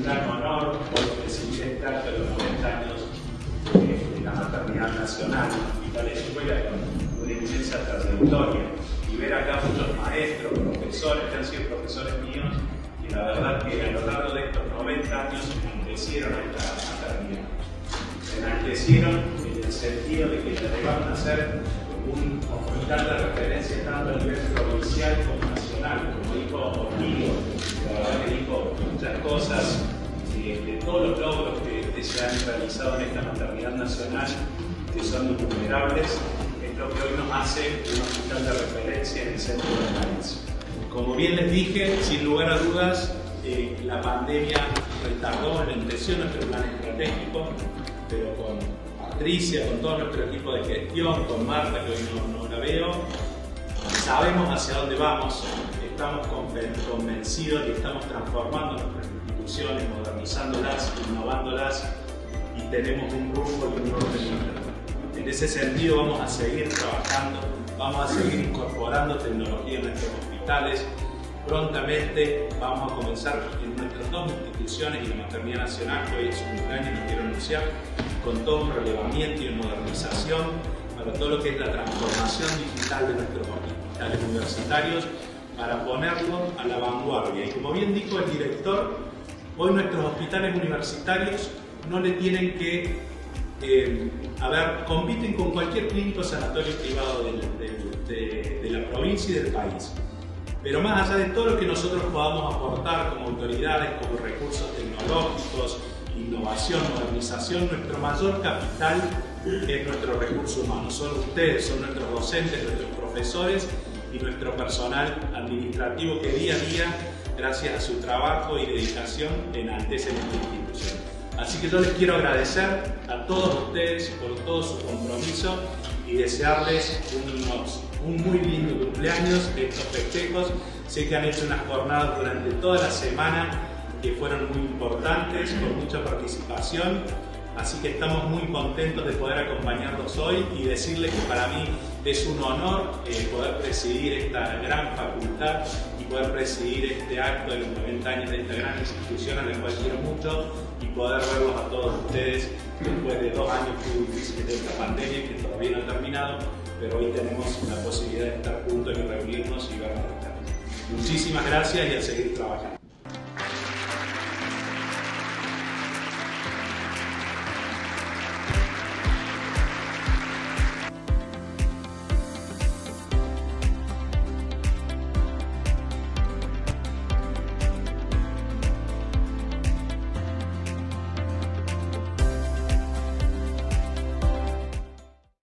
un gran honor recibir este acto de los 90 años de, la maternidad nacional y para la escuela con una inmensa trayectoria y ver acá muchos maestros, profesores que han sido profesores míos y la verdad que a lo largo de estos 90 años enaltecieron esta maternidad. Enaltecieron en el sentido de que llegaron a ser un hospital de referencia tanto a nivel provincial como nacional, como dijo Ortigo, se han realizado en esta maternidad nacional, que son innumerables, es lo que hoy nos hace un hospital de referencia en el centro del país. Como bien les dije, sin lugar a dudas, eh, la pandemia retardó, enlenteció nuestro plan estratégico, pero con Patricia, con todo nuestro equipo de gestión, con Marta, que hoy no, la veo, sabemos hacia dónde vamos, estamos convencidos y estamos transformando nuestras instituciones, modernizándolas, innovándolas y tenemos un rumbo y un orden. En ese sentido vamos a seguir trabajando, vamos a seguir incorporando tecnología en nuestros hospitales, prontamente vamos a comenzar en nuestras dos instituciones y la Maternidad Nacional, que hoy es un cumpleaños, no quiero anunciar, con todo un relevamiento y modernización para todo lo que es la transformación digital de nuestros hospitales universitarios para ponerlo a la vanguardia. Y como bien dijo el director, hoy nuestros hospitales universitarios no le tienen que, eh, a ver, compiten con cualquier clínico sanatorio privado de, de la provincia y del país. Pero más allá de todo lo que nosotros podamos aportar como autoridades, como recursos tecnológicos, innovación, modernización, nuestro mayor capital es nuestro recurso humano. Son ustedes, son nuestros docentes, nuestros profesores y nuestro personal administrativo que día a día, gracias a su trabajo y dedicación, enaltecen esta institución. Así que yo les quiero agradecer a todos ustedes por todo su compromiso y desearles unos, un muy lindo cumpleaños, estos festejos. Sé que han hecho unas jornadas durante toda la semana que fueron muy importantes, con mucha participación. Así que estamos muy contentos de poder acompañarlos hoy y decirles que para mí es un honor eh, poder presidir esta gran facultad poder presidir este acto de los 90 años de esta gran institución a la cual quiero mucho y poder verlos a todos ustedes después de dos años muy difíciles de esta pandemia que todavía no ha terminado, pero hoy tenemos la posibilidad de estar juntos y reunirnos y vernos. Muchísimas gracias y a seguir trabajando.